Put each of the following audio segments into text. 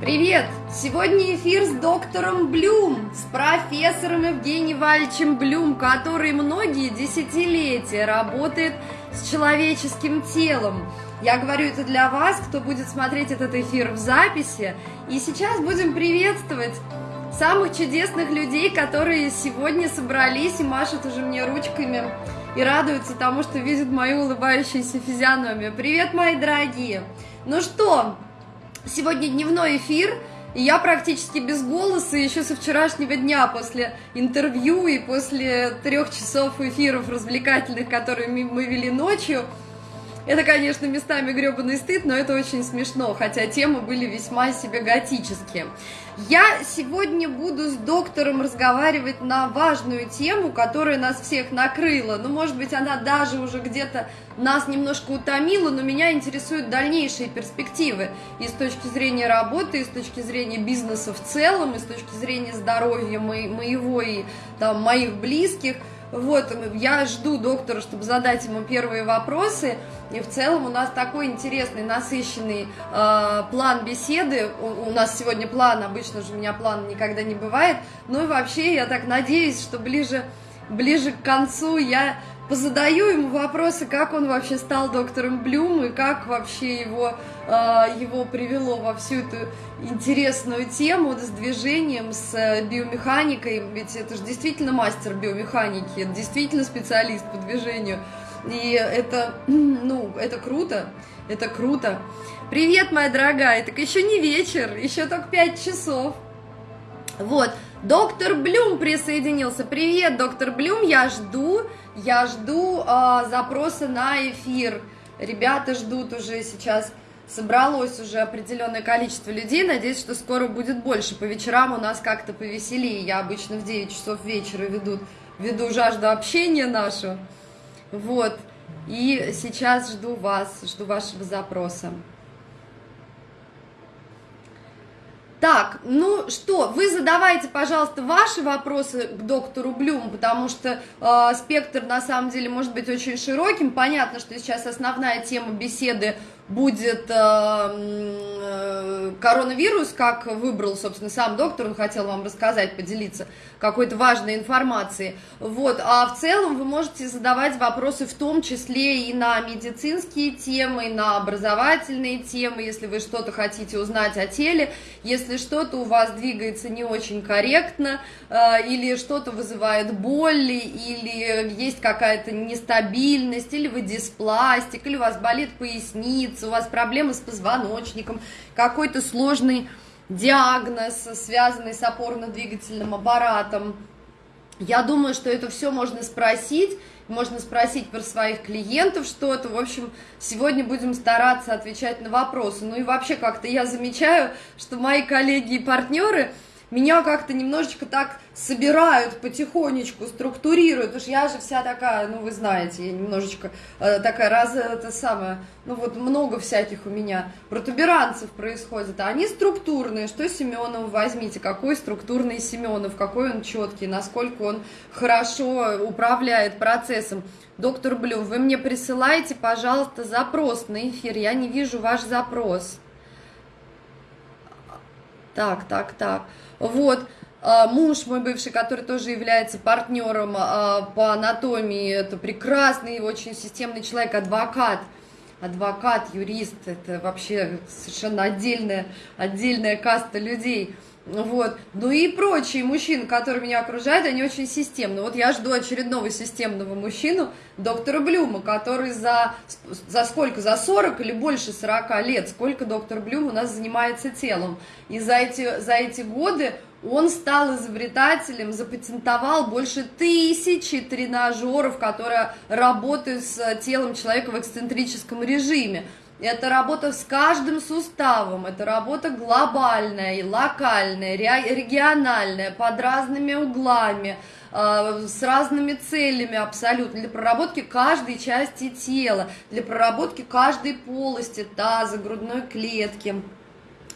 Привет! Сегодня эфир с доктором Блюм, с профессором Евгением Вальчем Блюм, который многие десятилетия работает с человеческим телом. Я говорю это для вас, кто будет смотреть этот эфир в записи. И сейчас будем приветствовать самых чудесных людей, которые сегодня собрались и машут уже мне ручками и радуются тому, что видят мою улыбающуюся физиономию. Привет, мои дорогие! Ну что, Сегодня дневной эфир, и я практически без голоса еще со вчерашнего дня после интервью и после трех часов эфиров развлекательных, которые мы вели ночью. Это, конечно, местами гребаный стыд, но это очень смешно, хотя темы были весьма себе готические. Я сегодня буду с доктором разговаривать на важную тему, которая нас всех накрыла. Ну, может быть, она даже уже где-то нас немножко утомила, но меня интересуют дальнейшие перспективы и с точки зрения работы, и с точки зрения бизнеса в целом, и с точки зрения здоровья моего и там, моих близких – вот, я жду доктора, чтобы задать ему первые вопросы. И в целом у нас такой интересный, насыщенный э, план беседы. У, у нас сегодня план, обычно же у меня плана никогда не бывает. Ну и вообще я так надеюсь, что ближе, ближе к концу я позадаю ему вопросы, как он вообще стал доктором Блюм и как вообще его, э, его привело во всю эту интересную тему с движением, с э, биомеханикой, ведь это же действительно мастер биомеханики, это действительно специалист по движению, и это, ну, это круто, это круто. Привет, моя дорогая, так еще не вечер, еще только 5 часов. Вот, доктор Блюм присоединился. Привет, доктор Блюм, я жду, я жду э, запроса на эфир. Ребята ждут уже сейчас, собралось уже определенное количество людей. Надеюсь, что скоро будет больше. По вечерам у нас как-то повеселее. Я обычно в 9 часов вечера веду, веду жажду общения нашу. Вот. И сейчас жду вас, жду вашего запроса. Так, ну что, вы задавайте, пожалуйста, ваши вопросы к доктору Блюму, потому что э, спектр на самом деле может быть очень широким. Понятно, что сейчас основная тема беседы будет э, э, коронавирус, как выбрал, собственно, сам доктор, он хотел вам рассказать, поделиться какой-то важной информацией. Вот, а в целом вы можете задавать вопросы в том числе и на медицинские темы, и на образовательные темы, если вы что-то хотите узнать о теле, если что-то у вас двигается не очень корректно, э, или что-то вызывает боль, или есть какая-то нестабильность, или вы диспластик, или у вас болит поясница, у вас проблемы с позвоночником, какой-то сложный диагноз, связанный с опорно-двигательным аппаратом. Я думаю, что это все можно спросить, можно спросить про своих клиентов что-то. В общем, сегодня будем стараться отвечать на вопросы. Ну и вообще как-то я замечаю, что мои коллеги и партнеры – меня как-то немножечко так собирают потихонечку, структурируют, уж я же вся такая, ну вы знаете, я немножечко э, такая раз, это самое, ну вот много всяких у меня протуберанцев происходит, а они структурные, что Семенов возьмите, какой структурный Семенов, какой он четкий, насколько он хорошо управляет процессом. Доктор Блюм, вы мне присылаете, пожалуйста, запрос на эфир, я не вижу ваш запрос. Так, так, так. Вот, а, муж мой бывший, который тоже является партнером а, по анатомии, это прекрасный, очень системный человек, адвокат, адвокат, юрист, это вообще совершенно отдельная, отдельная каста людей – вот. Ну и прочие мужчины, которые меня окружают, они очень системны. Вот я жду очередного системного мужчину, доктора Блюма, который за, за сколько, за 40 или больше 40 лет, сколько доктор Блюм у нас занимается телом. И за эти, за эти годы он стал изобретателем, запатентовал больше тысячи тренажеров, которые работают с телом человека в эксцентрическом режиме. Это работа с каждым суставом, это работа глобальная и локальная, региональная, под разными углами, а, с разными целями абсолютно, для проработки каждой части тела, для проработки каждой полости таза, грудной клетки,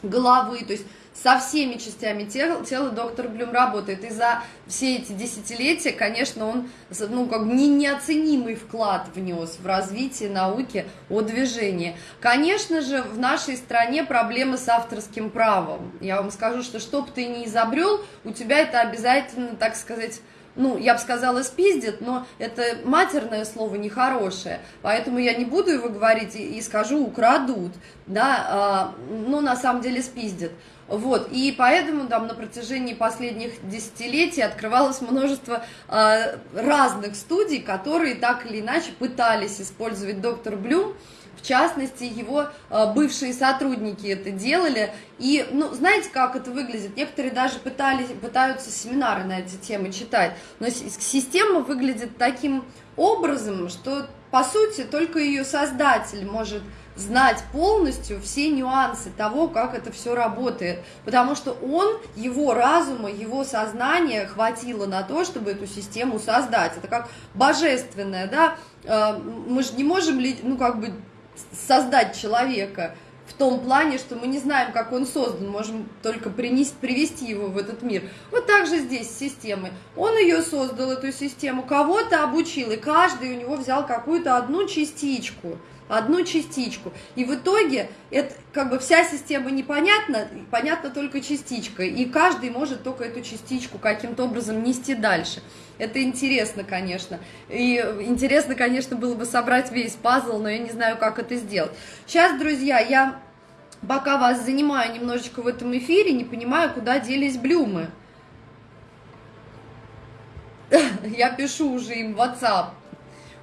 головы, то есть со всеми частями тела, тела доктор Блюм работает. И за все эти десятилетия, конечно, он ну, как бы неоценимый вклад внес в развитие науки о движении. Конечно же, в нашей стране проблемы с авторским правом. Я вам скажу, что что бы ты ни изобрел, у тебя это обязательно, так сказать, ну, я бы сказала, спиздит, но это матерное слово нехорошее, поэтому я не буду его говорить и, и скажу украдут, да, а, ну, на самом деле спиздит. Вот, и поэтому там на протяжении последних десятилетий открывалось множество э, разных студий, которые так или иначе пытались использовать доктор Блюм, в частности, его э, бывшие сотрудники это делали. И, ну, знаете, как это выглядит? Некоторые даже пытались, пытаются семинары на эти темы читать. Но система выглядит таким образом, что, по сути, только ее создатель может знать полностью все нюансы того, как это все работает, потому что он, его разума, его сознания хватило на то, чтобы эту систему создать. Это как божественное, да, э, мы же не можем, ну, как бы создать человека в том плане, что мы не знаем, как он создан, можем только принести, привести его в этот мир. Вот так же здесь с системой. Он ее создал, эту систему, кого-то обучил, и каждый у него взял какую-то одну частичку – одну частичку. И в итоге это как бы вся система непонятна, понятна только частичка. И каждый может только эту частичку каким-то образом нести дальше. Это интересно, конечно. И интересно, конечно, было бы собрать весь пазл, но я не знаю, как это сделать. Сейчас, друзья, я пока вас занимаю немножечко в этом эфире, не понимаю, куда делись блюмы. Я пишу уже им в WhatsApp.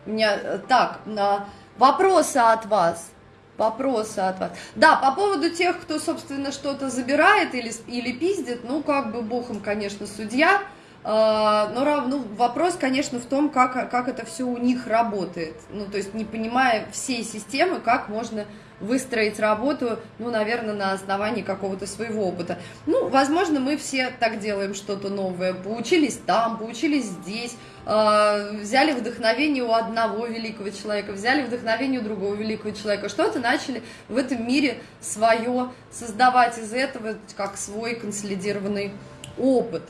У меня э, так, на Вопросы от вас. Вопросы от вас. Да, по поводу тех, кто, собственно, что-то забирает или, или пиздит, ну, как бы бог им, конечно, судья. Uh, но ну, вопрос, конечно, в том, как, как это все у них работает. Ну, то есть, не понимая всей системы, как можно выстроить работу, ну, наверное, на основании какого-то своего опыта. Ну, возможно, мы все так делаем что-то новое, поучились там, поучились здесь, э, взяли вдохновение у одного великого человека, взяли вдохновение у другого великого человека, что-то начали в этом мире свое создавать из этого, как свой консолидированный опыт.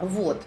Вот.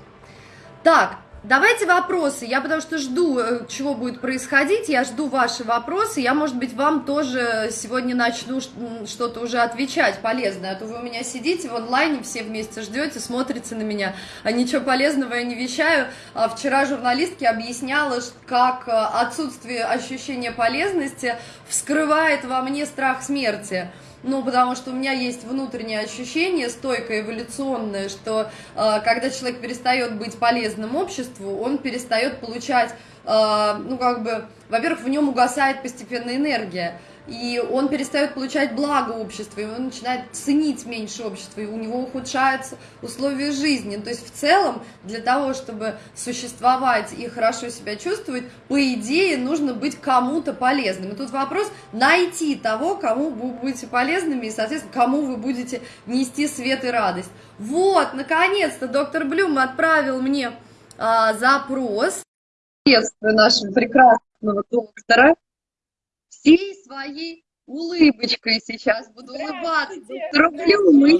Так, Давайте вопросы. Я потому что жду, э, чего будет происходить. Я жду ваши вопросы. Я, может быть, вам тоже сегодня начну что-то уже отвечать полезное. А то вы у меня сидите в онлайне, все вместе ждете, смотрите на меня. А ничего полезного я не вещаю. А вчера журналистке объясняла, как э, отсутствие ощущения полезности вскрывает во мне страх смерти. Ну, потому что у меня есть внутреннее ощущение, стойкое, эволюционное, что э, когда человек перестает быть полезным обществу, он перестает получать, э, ну, как бы, во-первых, в нем угасает постепенно энергия и он перестает получать благо общества, и он начинает ценить меньше общества, и у него ухудшаются условия жизни. То есть в целом для того, чтобы существовать и хорошо себя чувствовать, по идее нужно быть кому-то полезным. И тут вопрос найти того, кому вы будете полезными, и, соответственно, кому вы будете нести свет и радость. Вот, наконец-то доктор Блюм отправил мне а, запрос. Приветствую нашего прекрасного доктора всей своей улыбочкой сейчас буду улыбаться. Рублю мы.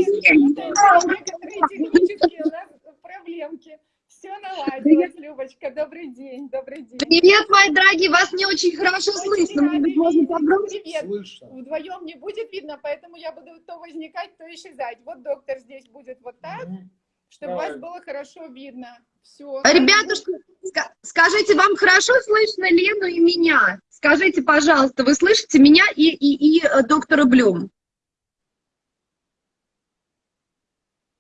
Проблемки. Все наладилось, Любочка. Добрый день, добрый день. Привет, мои дорогие. Вас не очень хорошо очень слышно. Может быть, можно погромче? Привет. Слышно. Вдвоем не будет видно, поэтому я буду то возникать, то исчезать. Вот доктор здесь будет вот так. Чтобы Давай. вас было хорошо видно. Все. Ребятушки, скажите, вам хорошо слышно Лену и меня? Скажите, пожалуйста, вы слышите меня и, и, и э, доктора Блюм?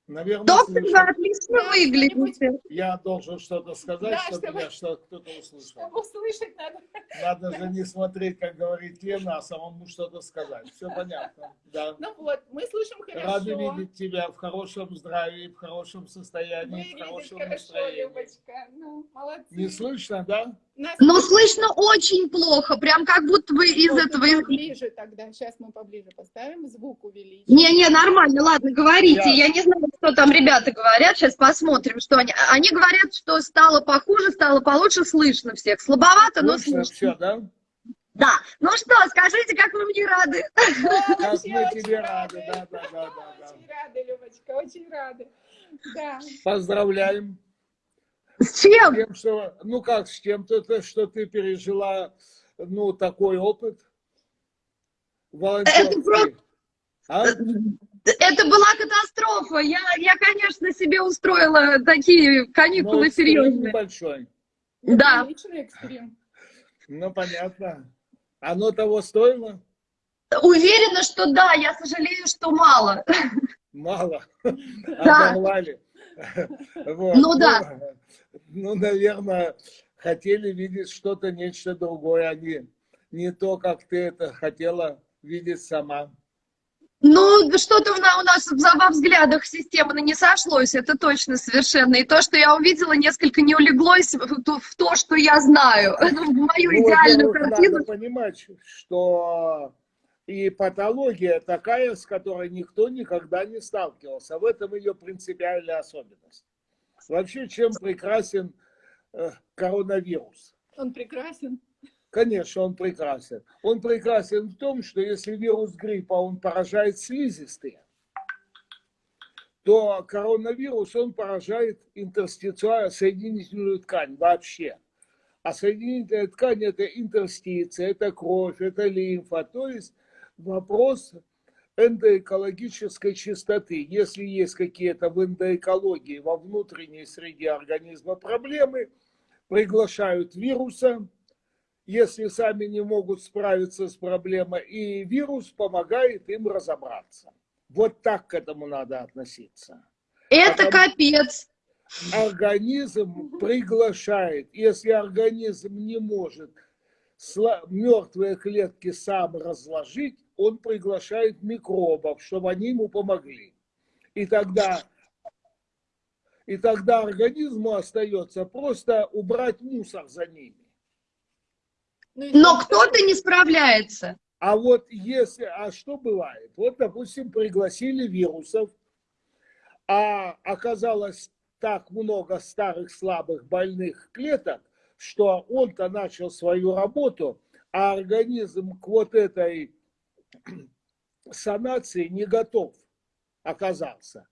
Наверное, Доктор, вы отлично да, выглядите. Я должен что-то сказать, да, чтобы, чтобы... что кто-то услышал. Чтобы услышать надо. Надо же не смотреть, как говорит Лена, а самому что-то сказать. Все понятно. Да. Ну вот, мы слышим хорошо. Рады видеть тебя в хорошем здравии, в хорошем состоянии, мы в хорошем хорошо, настроении. Любочка. Ну, молодцы. Не слышно, да? Но слышно очень плохо, прям как будто бы из вот, этого... Поближе тогда, сейчас мы поближе поставим, звук увеличим. Не-не, нормально, ладно, говорите, я... я не знаю, что там ребята говорят, сейчас посмотрим, что они... Они говорят, что стало похуже, стало получше, слышно всех, слабовато, но слышно. Все, да? Да. Ну что, скажите, как вы мне рады? Как мы тебе рады, да, да, да, да. Очень рады, Любочка, очень рады. Да. Поздравляем. С чем? С тем, что, ну как с чем-то, что ты пережила, ну, такой опыт волонтерский. Это, а? это была катастрофа. Я, я, конечно, себе устроила такие каникулы Но серьезные. небольшой. Да. Ну, понятно. Оно того стоило? Уверена, что да. Я сожалею, что мало. Мало? Да. Оборвали. Вот. Ну, да. Ну, наверное, хотели видеть что-то, нечто другое, а не, не то, как ты это хотела видеть сама. Ну, что-то у нас во взглядах системы не сошлось, это точно совершенно. И то, что я увидела, несколько не улеглось в то, что я знаю, в мою ну, идеальную картину. Надо понимать, что и патология такая, с которой никто никогда не сталкивался. В этом ее принципиальная особенность. Вообще, чем прекрасен э, коронавирус? Он прекрасен. Конечно, он прекрасен. Он прекрасен в том, что если вирус гриппа, он поражает слизистые, то коронавирус, он поражает интерстициальную соединительную ткань вообще. А соединительная ткань – это интерстиция, это кровь, это лимфа. То есть вопрос эндоэкологической чистоты. Если есть какие-то в эндоэкологии, во внутренней среде организма проблемы, приглашают вируса, если сами не могут справиться с проблемой, и вирус помогает им разобраться. Вот так к этому надо относиться. Это Потому капец. Организм приглашает. Если организм не может мертвые клетки сам разложить, он приглашает микробов, чтобы они ему помогли. И тогда, и тогда организму остается просто убрать мусор за ними. Ну, Но кто-то не справляется. А вот если, а что бывает? Вот, допустим, пригласили вирусов, а оказалось так много старых слабых больных клеток, что он-то начал свою работу, а организм к вот этой санации не готов оказался.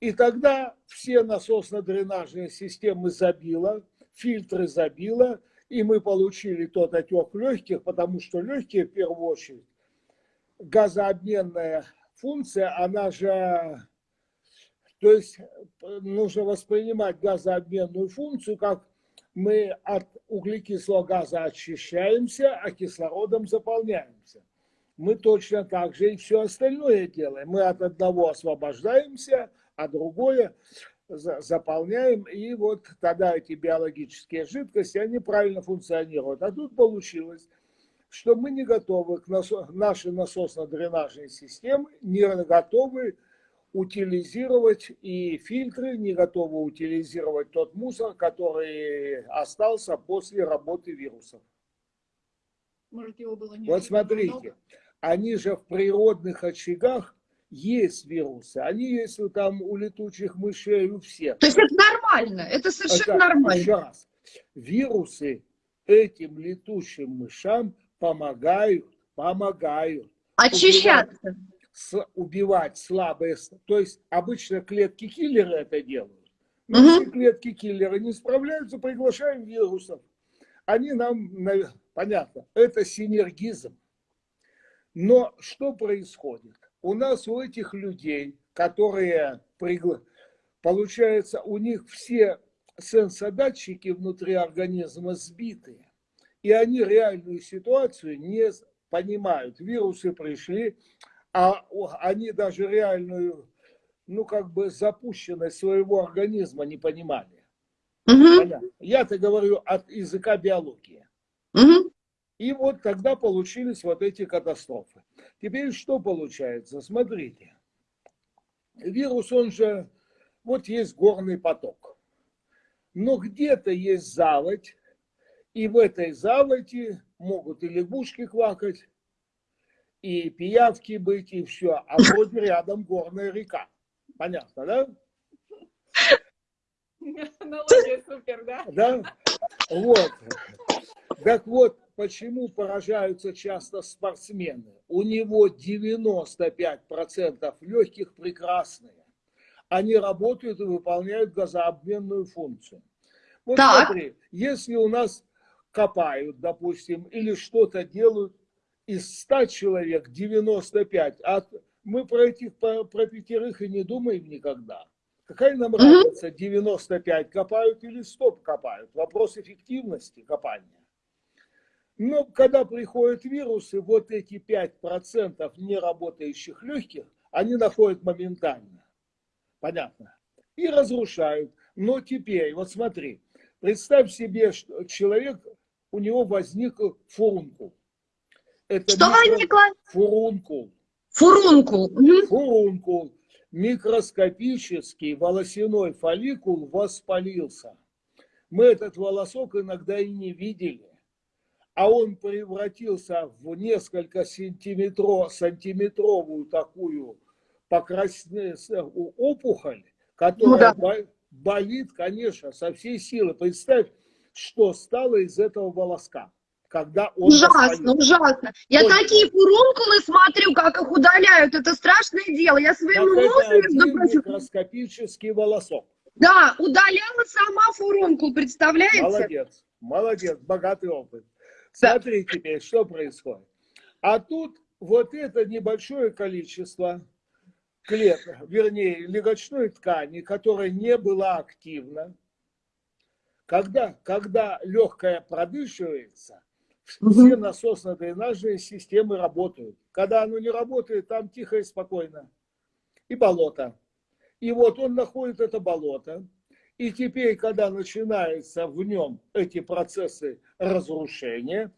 И тогда все насосно-дренажные системы забило, фильтры забило, и мы получили тот отек легких, потому что легкие, в первую очередь, газообменная функция, она же, то есть нужно воспринимать газообменную функцию, как мы от углекислого газа очищаемся, а кислородом заполняемся. Мы точно так же и все остальное делаем. Мы от одного освобождаемся, а другое заполняем, и вот тогда эти биологические жидкости, они правильно функционируют. А тут получилось, что мы не готовы к насос, нашей насосно-дренажной системе, не готовы утилизировать и фильтры, не готовы утилизировать тот мусор, который остался после работы вирусов. Может, его было не Вот смотрите, много? Они же в природных очагах есть вирусы, они есть у, там у летучих мышей, у всех. То есть это нормально, это совершенно это, нормально. Раз, вирусы этим летучим мышам помогают, помогают. Очищаться. Убивать, с, убивать слабые, то есть обычно клетки киллеры это делают. Но угу. если клетки киллеры не справляются, приглашаем вирусов. Они нам, понятно, это синергизм. Но что происходит? у нас у этих людей, которые, получается, у них все сенсодатчики внутри организма сбиты, и они реальную ситуацию не понимают. Вирусы пришли, а они даже реальную, ну, как бы запущенность своего организма не понимали. Угу. Я-то говорю от языка биологии. Угу. И вот тогда получились вот эти катастрофы. Теперь что получается? Смотрите. Вирус, он же, вот есть горный поток. Но где-то есть заводь, и в этой заводе могут и лягушки квакать, и пиявки быть, и все. А вроде рядом горная река. Понятно, да? Аналогия супер, да? Да? Вот. Так вот, почему поражаются часто спортсмены? У него 95% легких прекрасные. Они работают и выполняют газообменную функцию. Вот так. смотри, если у нас копают, допустим, или что-то делают, из 100 человек 95, а мы про этих, про, про пятерых и не думаем никогда. Какая нам разница, 95 копают или 100 копают? Вопрос эффективности копания. Но когда приходят вирусы, вот эти 5% неработающих легких, они находят моментально. Понятно? И разрушают. Но теперь, вот смотри, представь себе, что человек, у него возник фурункул. Это что возникло? Фурункул. Фурункул. Фурункул. Микроскопический волосяной фолликул воспалился. Мы этот волосок иногда и не видели а он превратился в несколько сантиметров, сантиметровую такую покрасную опухоль, которая ну, да. болит, конечно, со всей силы. Представь, что стало из этого волоска. Когда он ужасно, воспалил. ужасно. Я он... такие фурункулы смотрю, как их удаляют. Это страшное дело. Я своему мужу, между прочим... микроскопический волосок. Да, удаляла сама фурункул, представляете? Молодец, молодец, богатый опыт. Смотри теперь, что происходит. А тут вот это небольшое количество клеток, вернее, легочной ткани, которая не была активна, когда, когда легкая продышивается, все насосно-дренажные системы работают. Когда оно не работает, там тихо и спокойно. И болото. И вот он находит это болото. И теперь, когда начинаются в нем эти процессы разрушения,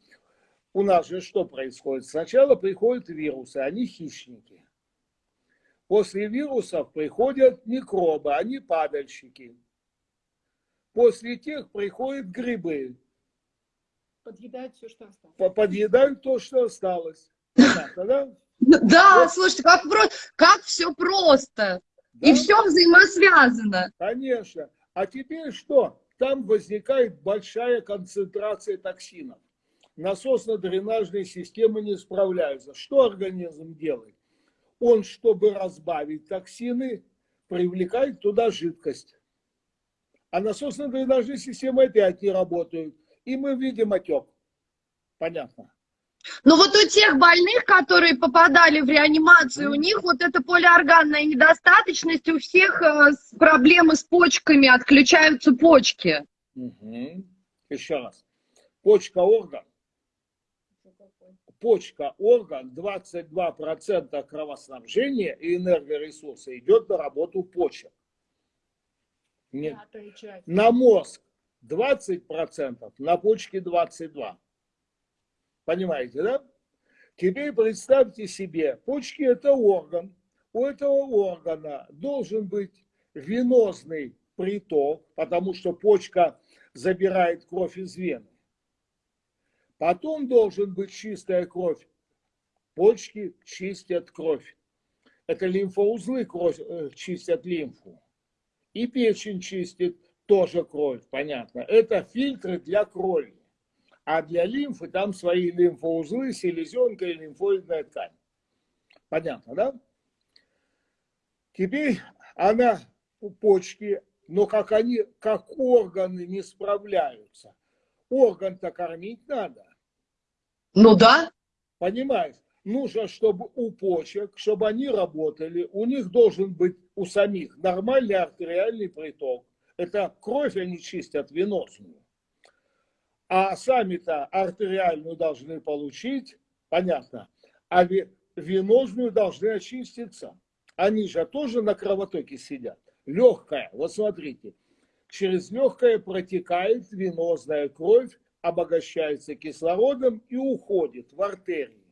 у нас же что происходит? Сначала приходят вирусы, они хищники. После вирусов приходят микробы, они падальщики. После тех приходят грибы. Подъедают все, что осталось. Подъедают то, что осталось. Понятно, да? Да, вот. слушайте, как, как все просто. Да? И все взаимосвязано. Конечно. А теперь что? Там возникает большая концентрация токсинов. Насосно-дренажные системы не справляются. Что организм делает? Он, чтобы разбавить токсины, привлекает туда жидкость. А насосно-дренажные системы опять не работают. И мы видим отек. Понятно. Но вот у тех больных, которые попадали в реанимацию, у них вот эта полиорганная недостаточность, у всех э, проблемы с почками, отключаются почки. Угу. Еще раз. Почка орган. Почка орган, 22% кровоснабжения и энергоресурса идет на работу почек. Нет. На мозг 20%, на почки 22%. Понимаете, да? Теперь представьте себе, почки это орган. У этого органа должен быть венозный приток, потому что почка забирает кровь из вены. Потом должен быть чистая кровь. Почки чистят кровь. Это лимфоузлы кровь, э, чистят лимфу. И печень чистит тоже кровь, понятно. Это фильтры для крови. А для лимфы там свои лимфоузлы, селезенка и лимфоидная ткань. Понятно, да? Теперь она у почки, но как они, как органы не справляются. Орган-то кормить надо. Ну да. Понимаешь? Нужно, чтобы у почек, чтобы они работали, у них должен быть у самих нормальный артериальный приток. Это кровь они чистят венозную а сами-то артериальную должны получить, понятно, а венозную должны очиститься. Они же тоже на кровотоке сидят. Легкая, вот смотрите, через легкое протекает венозная кровь, обогащается кислородом и уходит в артерии.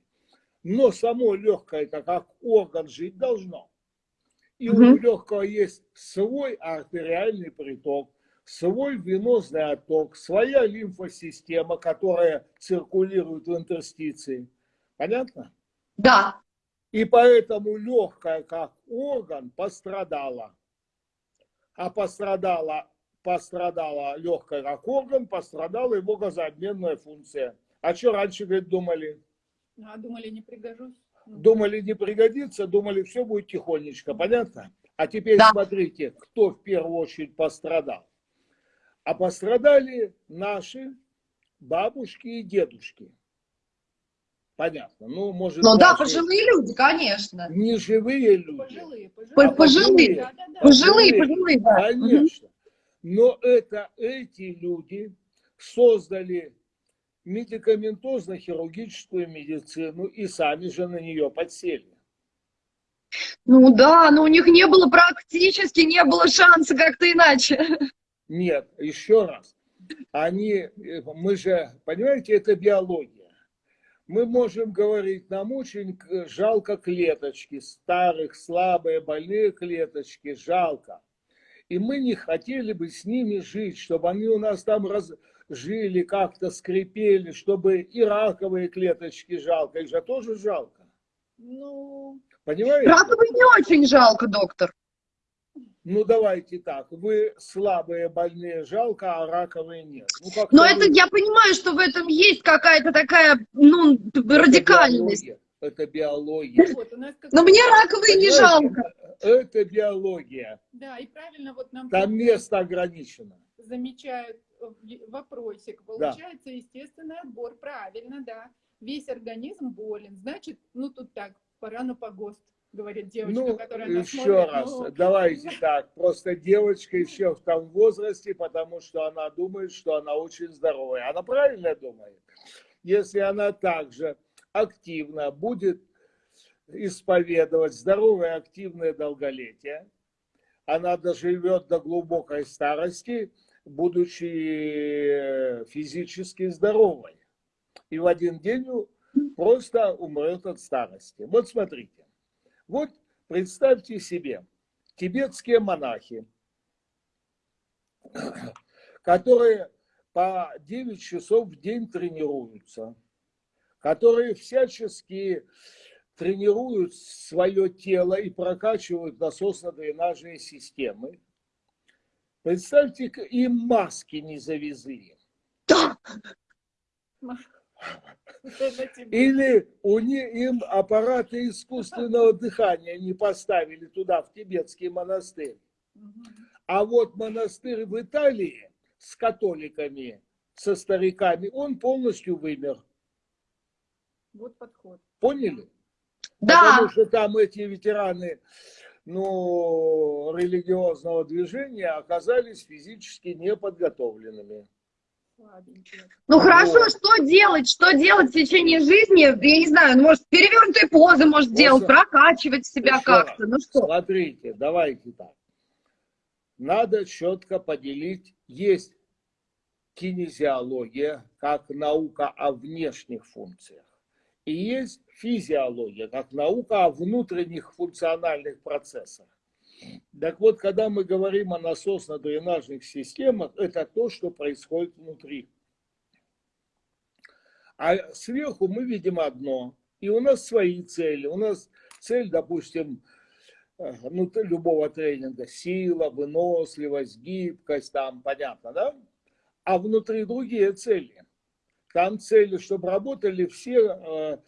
Но само легкое, это как орган жить должно. И угу. у легкого есть свой артериальный приток, свой венозный отток, своя лимфосистема, которая циркулирует в интерстиции. Понятно? Да. И поэтому легкая как орган пострадала. А пострадала, пострадала легкая как орган, пострадала его газообменная функция. А что раньше, говорит, думали? А думали, не пригожусь? Ну, Думали, не пригодится, думали, все будет тихонечко, понятно? А теперь Да. смотрите, кто в первую очередь пострадал. А пострадали наши бабушки и дедушки. Понятно. Ну, может, Ну да, пожилые люди, конечно. не живые люди. Пожилые, По- пожилые. Пожилые. Да, да, да. Пожилые, Пожилые. пожилые, да. Конечно. Но это эти люди создали медикаментозно-хирургическую медицину и сами же на нее подсели. Ну да, но у них не было практически, не было шанса как-то иначе. Нет, еще раз. Они, э, мы же, понимаете, это биология. Мы можем говорить, нам очень жалко клеточки, старых, слабые, больные клеточки, жалко. И мы не хотели бы с ними жить, чтобы они у нас там раз, жили, как-то скрипели, чтобы и раковые клеточки жалко, их же тоже жалко. Ну, Понимаете? Раковые не очень жалко, доктор. Ну давайте так, вы слабые, больные жалко, а раковые нет. Ну, как-то Но вы- это, я понимаю, что в этом есть какая-то такая, ну, это радикальность. биология, Это биология. вот у нас как Но мне раковые не жалко. Это биология. Да, и правильно вот нам Там место ограничено. замечают в- вопросик. Получается естественный отбор, правильно, да. Весь организм болен. Значит, ну тут так, пора на погост, говорит девочка, Ну, которая нас еще смотрит. раз, Ну, давайте так. Просто девочка еще в том возрасте, потому что она думает, что она очень здоровая. Она правильно думает. Если она также активно будет исповедовать здоровое активное долголетие, она доживет до глубокой старости, будучи физически здоровой. И в один день просто умрет от старости. Вот смотрите. Вот представьте себе, тибетские монахи, которые по 9 часов в день тренируются, которые всячески тренируют свое тело и прокачивают насосно-дренажные системы. Представьте, им маски не завезли. Да. Или у них, им аппараты искусственного дыхания не поставили туда, в тибетский монастырь. А вот монастырь в Италии с католиками, со стариками, он полностью вымер. Вот подход. Поняли? да. Потому что там эти ветераны ну, религиозного движения оказались физически неподготовленными. Ну хорошо, Вот. что делать? Что делать в течение жизни? Я не знаю, ну, может, перевернутые позы может Вот делать, что- прокачивать себя Еще как-то. Ну что? Смотрите, давайте так. Надо четко поделить. Есть кинезиология, как наука о внешних функциях. И есть физиология, как наука о внутренних функциональных процессах. Так вот, когда мы говорим о насосно-дренажных системах, это то, что происходит внутри. А сверху мы видим одно. И у нас свои цели. У нас цель, допустим, э, ну, любого тренинга, сила, выносливость, гибкость, там, понятно, да? А внутри другие цели. Там цели, чтобы работали все э,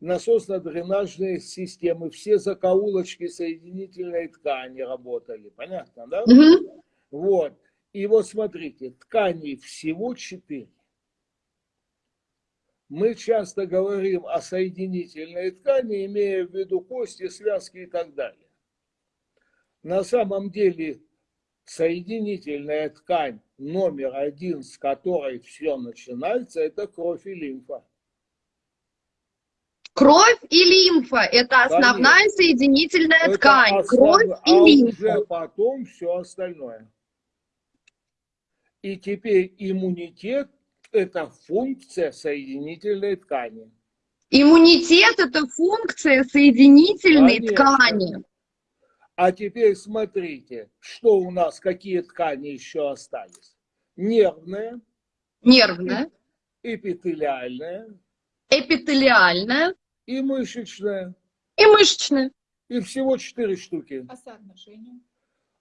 насосно-дренажные системы, все закоулочки соединительной ткани работали. Понятно, да? Мгм. Вот. И вот смотрите, тканей всего четыре. Мы часто говорим о соединительной ткани, имея в виду кости, связки и так далее. На самом деле соединительная ткань номер один, с которой все начинается, это кровь и лимфа. Кровь и лимфа – это основная соединительная Это ткань. основ- Кровь и а лимфа. уже потом все остальное. И теперь иммунитет – это функция соединительной ткани. Иммунитет – это функция соединительной Конечно. ткани. А теперь смотрите, что у нас, какие ткани еще остались. Нервная, Нервная, эпителиальная эпителиальная и мышечная. и мышечная. И всего четыре штуки. А соотношение?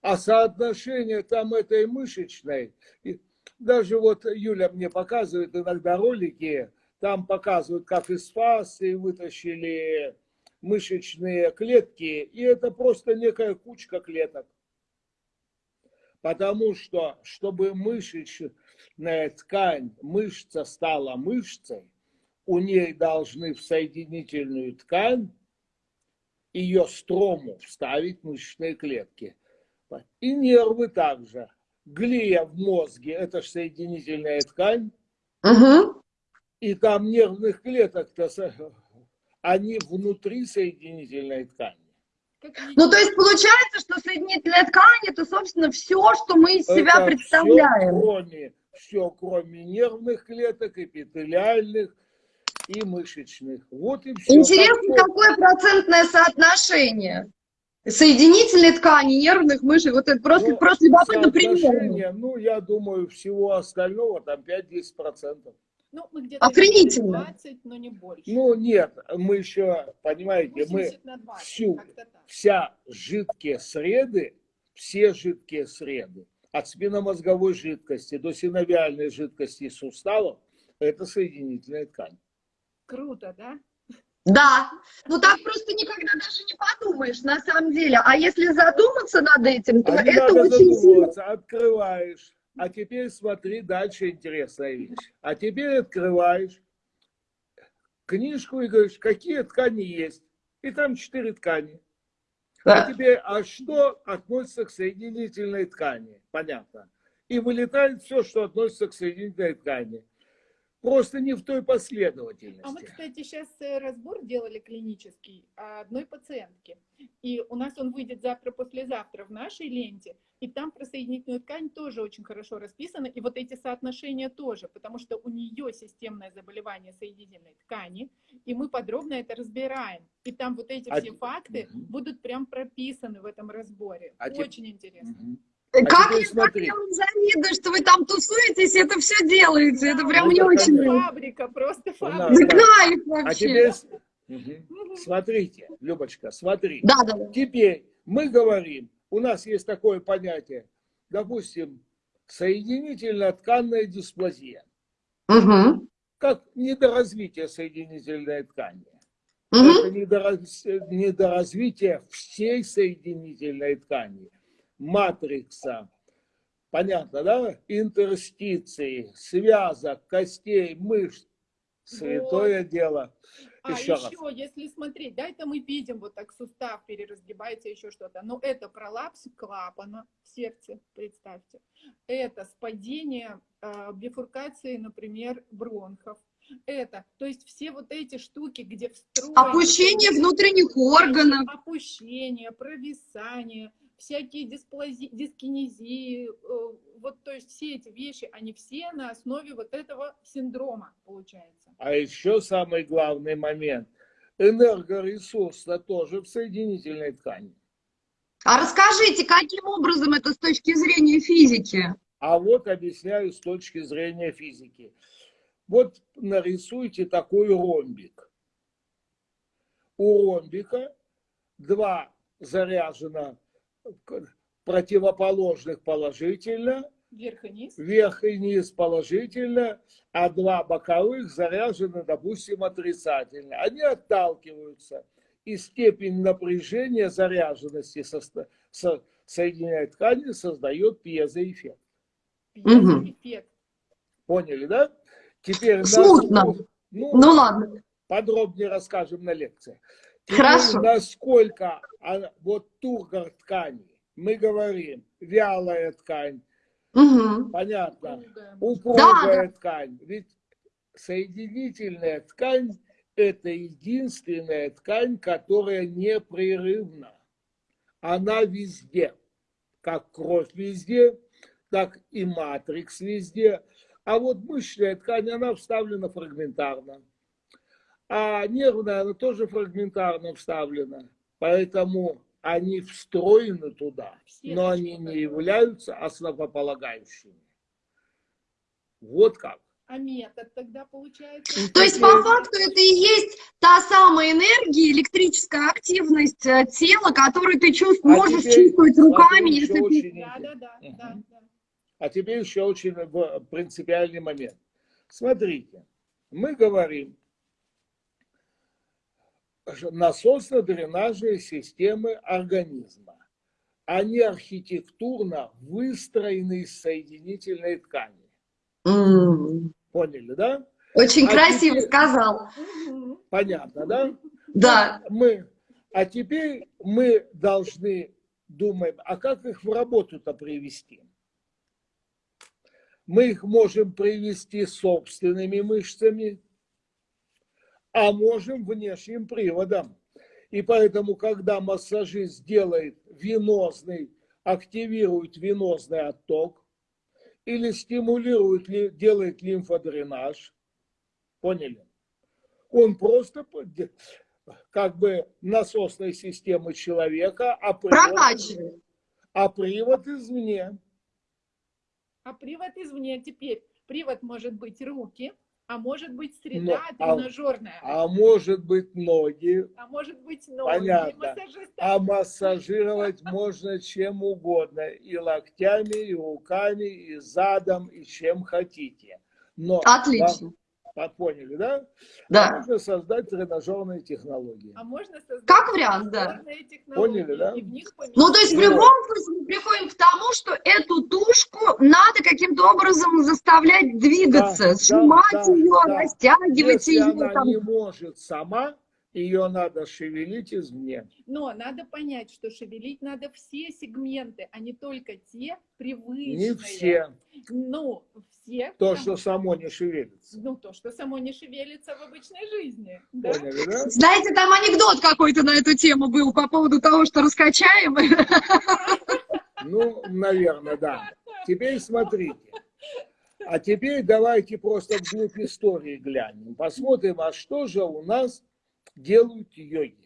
А соотношение там этой мышечной, и даже вот Юля мне показывает иногда ролики, там показывают, как из фасы вытащили мышечные клетки, и это просто некая кучка клеток. Потому что, чтобы мышечная ткань, мышца стала мышцей, у ней должны в соединительную ткань ее строму вставить мышечные клетки. И нервы также. Глия в мозге – это же соединительная ткань. Угу. И там нервных клеток-то, они внутри соединительной ткани. Ну, то есть получается, что соединительная ткань это, собственно, все, что мы из себя это представляем. Все кроме, все, кроме нервных клеток, эпителиальных и мышечных. Вот и все. Интересно, какое процентное соотношение? Соединительной ткани, нервных мышц, вот это просто, ну, просто любопытно пример. Ну, я думаю, всего остального там 5-10%. Ну, мы где-то Охренительно. 20, но не больше. Ну, нет, мы еще, понимаете, мы 20, всю, вся жидкие среды, все жидкие среды, от спинномозговой жидкости до синовиальной жидкости суставов, это соединительная ткань. Круто, да? Да, ну так просто никогда даже не подумаешь, на самом деле. А если задуматься над этим, то а это очень сильно... Открываешь, а теперь смотри, дальше интересная вещь. А теперь открываешь книжку и говоришь, какие ткани есть. И там четыре ткани. А теперь, а что относится к соединительной ткани? Понятно. И вылетает все, что относится к соединительной ткани просто не в той последовательности. А мы, кстати, сейчас э, разбор делали клинический одной пациентки. И у нас он выйдет завтра-послезавтра в нашей ленте. И там про соединительную ткань тоже очень хорошо расписано. И вот эти соотношения тоже, потому что у нее системное заболевание соединительной ткани. И мы подробно это разбираем. И там вот эти а... все факты угу. будут прям прописаны в этом разборе. А очень те... интересно. Угу. А как я, смотри. вам завидую, что вы там тусуетесь, это все делаете. Это прям мне очень нравится. Фабрика, просто фабрика. Да, кайф вообще. А теперь, угу. смотрите, Любочка, смотри. Да, да, да. Теперь мы говорим, у нас есть такое понятие, допустим, соединительная тканная дисплазия. Угу. Как недоразвитие соединительной ткани. Угу. Это недоразвитие всей соединительной ткани матрикса, понятно, да? Интерстиции, связок, костей, мышц. Святое вот. дело. А еще, еще если смотреть, да, это мы видим, вот так сустав переразгибается, еще что-то. Но это пролапс клапана в сердце, представьте. Это спадение э, бифуркации, например, бронхов. Это, то есть все вот эти штуки, где встроено... Опущение внутренних органов. Опущение, провисание, всякие дисплази, дискинезии, э, вот то есть все эти вещи, они все на основе вот этого синдрома получается. А еще самый главный момент. Энергоресурс -то тоже в соединительной ткани. А расскажите, каким образом это с точки зрения физики? А вот объясняю с точки зрения физики. Вот нарисуйте такой ромбик. У ромбика два заряжено противоположных положительно, вверх и низ, вверх и низ положительно, а два боковых заряжены, допустим, отрицательно. Они отталкиваются, и степень напряжения заряженности со, со, соединяя ткани создает пьезоэффект. Пьезоэффект. Поняли, да? Теперь Смутно. Нас, ну, ну ладно. Подробнее расскажем на лекции. Хорошо. Насколько она, вот тургор ткани, мы говорим, вялая ткань, угу. понятно, упругая да. ткань. Ведь соединительная ткань – это единственная ткань, которая непрерывна. Она везде, как кровь везде, так и матрикс везде. А вот мышечная ткань, она вставлена фрагментарно а нервная, она тоже фрагментарно вставлена. Поэтому они встроены туда, но они не являются основополагающими. Вот как. А метод тогда получается? То есть по факту это и есть та самая энергия, электрическая активность э, тела, которую ты чувств, а можешь теперь, чувствовать руками, если ты... Да, да, да, угу. да, да. А теперь еще очень принципиальный момент. Смотрите, Мы говорим, насосно-дренажные системы организма. Они архитектурно выстроены из соединительной ткани. М. Поняли, да? Очень А красиво теперь- сказал. Понятно, да? Да. Мы, а теперь мы должны думать, а как их в работу-то привести? Мы их можем привести собственными мышцами, а можем внешним приводом. И поэтому, когда массажист делает венозный, активирует венозный отток или стимулирует, ли- делает лимфодренаж, поняли? Он просто как бы насосной системы человека, а привод, а привод извне. А привод извне теперь. Привод может быть руки, а может быть среда Но, а- тренажерная, А может быть ноги, а может быть ноги. Понятно. А массажировать можно чем угодно. И локтями, и руками, и задом, и чем хотите. Но Отлично. Вам- поняли, да? Да. Можно создать тренажерные технологии. А можно создать Как вариант, да. технологии, Поняли, да? Ну, то есть в любом случае мы приходим к тому, что эту тушку надо каким-то образом заставлять двигаться, Да, сжимать да, ее, да. растягивать Если ее. она там. не может сама, ее надо шевелить извне. Но надо понять, что шевелить надо все сегменты, а не только те привычные. Не все. Ну, все. То, что само не шевелится. Ну, то, что само не шевелится в обычной жизни. Да? Поняли, да? Знаете, там анекдот какой-то на эту тему был по поводу того, что раскачаем. Ну, наверное, да. Теперь смотрите. А теперь давайте просто вглубь истории глянем. Посмотрим, а что же у нас делают йоги.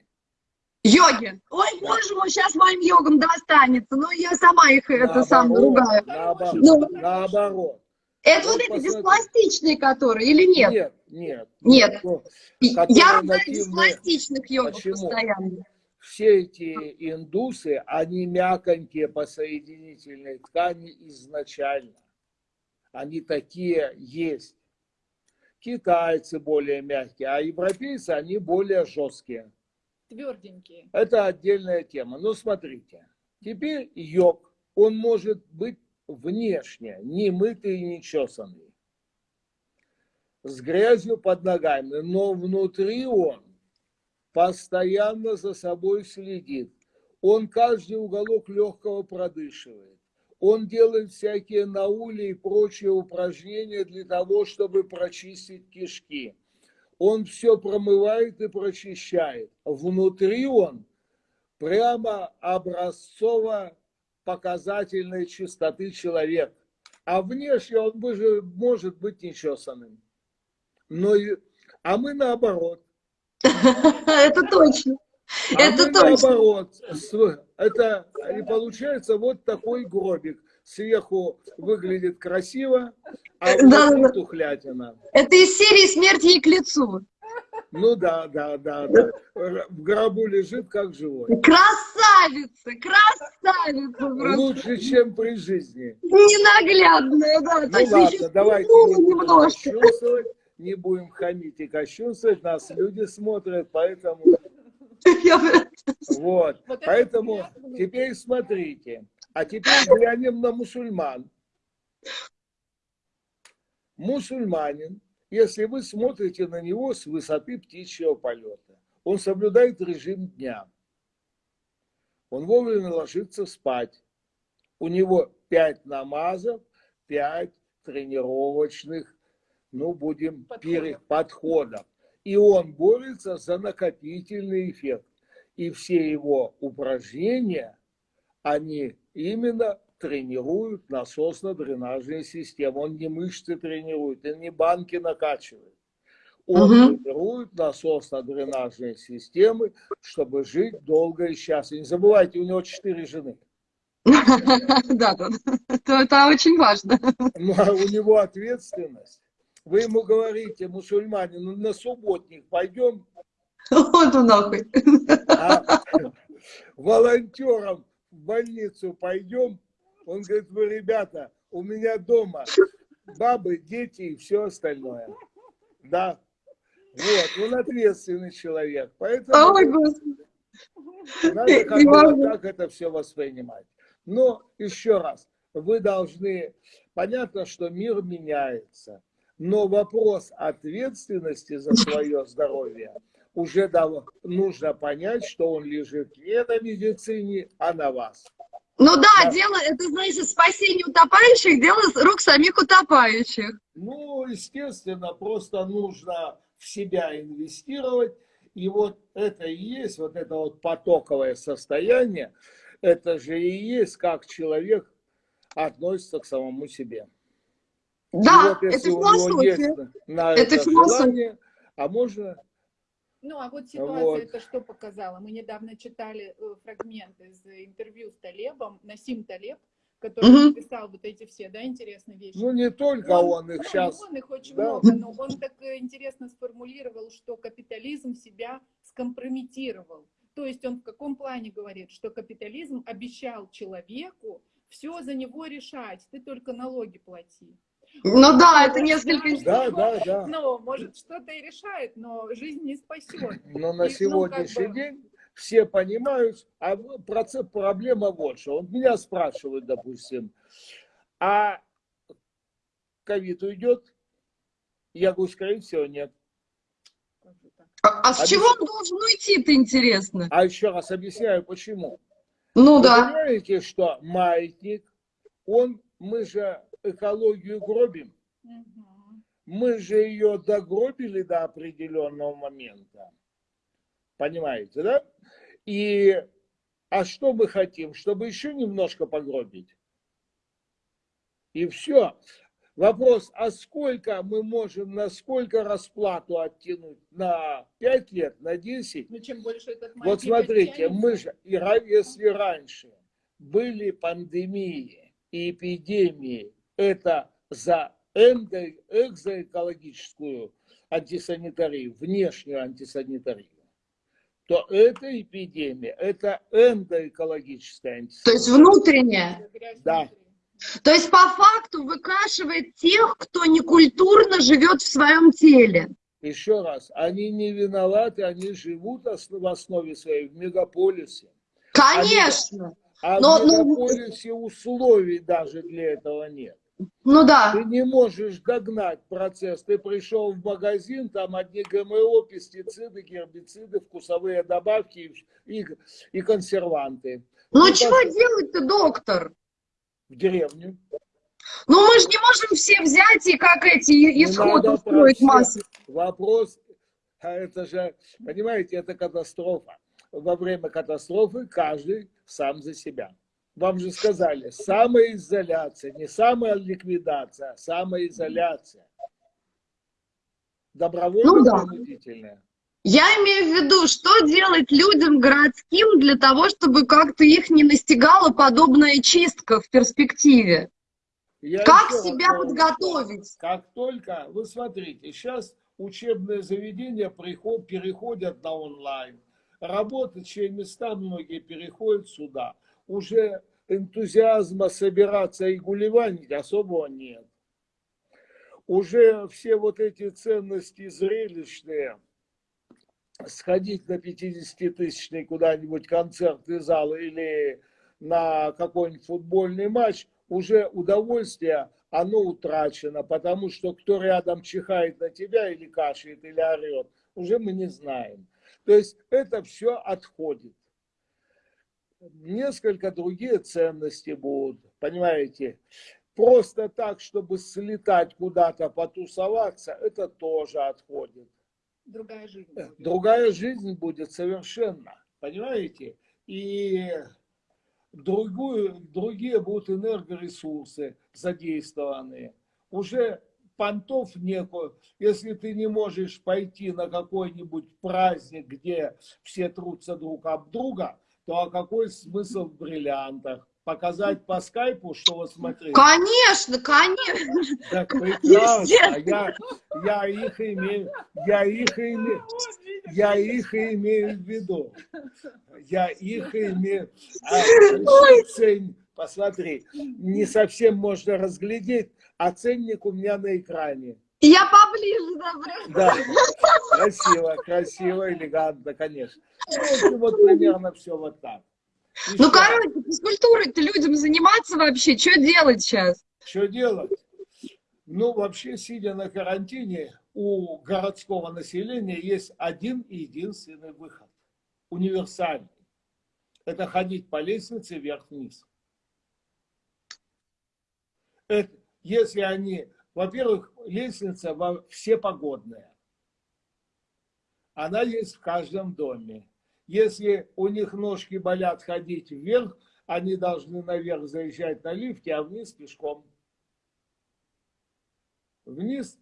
Йоги. Ой, боже мой, сейчас моим йогам достанется. Ну, я сама их это сам ругаю. Наоборот, Ну. наоборот. Это Вот вот эти диспластичные, которые, или нет? Нет, нет. Нет. Ну, Я ругаю диспластичных йогов Почему? постоянно. Все эти индусы, они мяконькие по соединительной ткани изначально. Они такие есть. Китайцы более мягкие, а европейцы, они более жесткие. Тверденькие. Это отдельная тема. Но смотрите, теперь йог, он может быть внешне, не мытый и не чесанный, с грязью под ногами, но внутри он постоянно за собой следит. Он каждый уголок легкого продышивает. Он делает всякие наули и прочие упражнения для того, чтобы прочистить кишки. Он все промывает и прочищает. Внутри он прямо образцово показательной чистоты человек. А внешне он же может быть нечесанным. Но а мы наоборот. Это точно. А Это наоборот. Это и получается вот такой гробик. Сверху выглядит красиво, а Да, внутри да. тухлятина. Это из серии «Смерть ей к лицу». Ну да, да, да, да. В гробу лежит как живой. Красавица, красавица просто. Лучше, чем при жизни. Ненаглядная, да. Ну То ладно, давайте всплыла не будем не будем хамить и кощунствовать, нас люди смотрят, поэтому вот. Вот это Поэтому теперь смотрите. А теперь глянем на мусульман. Мусульманин, если вы смотрите на него с высоты птичьего полета, он соблюдает режим дня. Он вовремя ложится спать. У него пять намазов, пять тренировочных, ну, будем Подходов. пере- подходов. И он борется за накопительный эффект. И все его упражнения, они именно тренируют насосно-дренажные системы. Он не мышцы тренирует, он не банки накачивает. Он Мгм. тренирует насосно-дренажные системы, чтобы жить долго и счастливо. Не забывайте, у него четыре жены. Да, да, это, это очень важно. Ну, а у него ответственность. Вы ему говорите, мусульманин, ну, на субботник пойдем, Вот он нахуй. а волонтером в больницу пойдем. Он говорит, вы, ребята, у меня дома бабы, дети и все остальное. Да. Вот, он ответственный человек. Поэтому Ой, надо как Не бы могу. вот так это все воспринимать. Но еще раз, вы должны, понятно, что мир меняется, но вопрос ответственности за свое здоровье уже дав- нужно понять, что он лежит не на медицине, а на вас. Ну да, Да. дело, это значит спасение утопающих, дело рук самих утопающих. Ну, естественно, просто нужно в себя инвестировать. И вот это и есть, вот это вот потоковое состояние, это же и есть, как человек относится к самому себе. Да, вот это философия. на Это это философия. желание, а можно Ну, а вот ситуация Вот. это что показала? Мы недавно читали э, фрагмент из интервью с Талебом, Насим Талеб, который Мгм. написал вот эти все, да, интересные вещи. Ну, не только он, их ну, сейчас... Он их очень да. много, но он так интересно сформулировал, что капитализм себя скомпрометировал. То есть он в каком плане говорит, что капитализм обещал человеку все за него решать, ты только налоги плати. Ну да, это несколько... Да, да, да. Ну, может, что-то и решает, но жизнь не спасет. Но на И, ну, сегодняшний как бы- день все понимают, а процесс, проблема вот что. Вот меня спрашивают, допустим, а ковид уйдет? Я говорю, скорее всего, нет. Как же так? А, а с чего он должен уйти-то, интересно? А еще раз объясняю, почему. Ну Вы да. понимаете, что маятник, он, мы же экологию гробим. Мы же ее догробили до определенного момента. Понимаете, да? И, а что мы хотим? Чтобы еще немножко погробить. И все. Вопрос, а сколько мы можем, на сколько расплату оттянуть? На 5 лет, на 10? Ну, чем больше этот Вот смотрите, мы же, и если раньше были пандемии и эпидемии, это за экзоэкологическую антисанитарию, внешнюю антисанитарию, то эта эпидемия, это эндоэкологическая То есть антисанитария. грязь Да. То есть по факту выкашивает тех, кто некультурно живет в своем теле. Еще раз, они не виноваты, они живут в основе своей в мегаполисе. Конечно. А Но- в но- мегаполисе условий даже для этого нет. Ну да. Ты не можешь догнать процесс. Ты пришел в магазин, там одни ГМО, пестициды, гербициды, вкусовые добавки и, и, и консерванты. Ну чего как- делать-то, доктор? В деревню. Ну мы же не можем все взять и как эти исход устроить массу. Вопрос, а это же, понимаете, это катастрофа. Во время катастрофы каждый сам за себя. Вам же сказали, самоизоляция, не самоликвидация, а самоизоляция. Добровольно Ну да. принудительная. Я имею в виду, что делать людям городским для того, чтобы как-то их не настигала подобная чистка в перспективе? Я Как раз себя говорю, подготовить? Как только, вы смотрите, сейчас учебные заведения приход- переходят на онлайн. Рабочие места многие переходят сюда. Уже энтузиазма собираться и гулеванить особого нет. Уже все вот эти ценности зрелищные, сходить на 50-тысячный куда-нибудь концертный зал или на какой-нибудь футбольный матч, уже удовольствие, оно утрачено, потому что кто рядом чихает на тебя или кашляет, или орет, уже мы не знаем. То есть это все отходит. Несколько другие ценности будут, понимаете. Просто так, чтобы слетать куда-то, потусоваться, это тоже отходит. Другая жизнь. Э, будет. Другая жизнь будет совершенно, понимаете? И другую, другие будут энергоресурсы задействованы. Уже понтов некую, если ты не можешь пойти на какой-нибудь праздник, где все трутся друг об друга, то а какой смысл в бриллиантах? Показать по скайпу, что вот смотрите. Конечно, конечно. Так прекрасно, Естественно. я, я их имею, я их имею, я их имею в виду. Я их имею. А, цень, посмотри, не совсем можно разглядеть, а ценник у меня на экране. Я поближе, да. Да, красиво, красиво, элегантно, конечно. Ну, вот примерно все вот так. Ну, короче, физкультурой-то людям заниматься вообще, что делать сейчас? Что делать? Ну, вообще, сидя на карантине, у городского населения есть один и единственный выход. Универсальный. Это ходить по лестнице вверх-вниз. Это, если они, во-первых, лестница во все погодная. Она есть в каждом доме. Если у них ножки болят ходить вверх, они должны наверх заезжать на лифте, а вниз пешком. Вниз